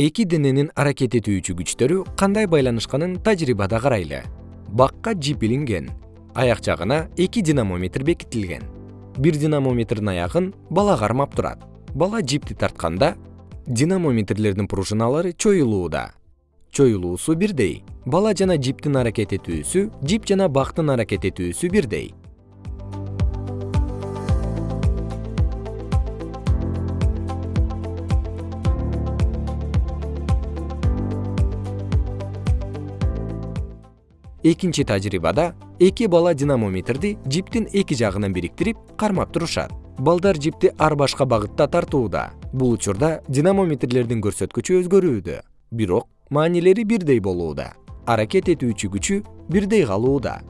эки дененин аракет этүүчү күчтөрү кандай байланышканын тажрыйбада карайлы. Бакка жип илинген аяк жагына эки динамометр бекитилген. Бир динамометрдин аягын бала кармап турат. Бала жипти тартканда динамометрлердин пружиналары чоюлууда. Чоюлуусу бирдей. Бала жана жиптин аракет этүүсү жип жана бактын аракет этүүсү бирдей экинчи тажрыйбада эки бала динамометрди жиптин эки жагынан бириктирип кармап турушат. Балдар жипти ар башка багытта тартууда. Бул учурда динамометрлердин көрсөткүчү өзгөрүүдө. Бирок маанилери бирдей болууда. Аракет этүүчү күчү бирдей калууда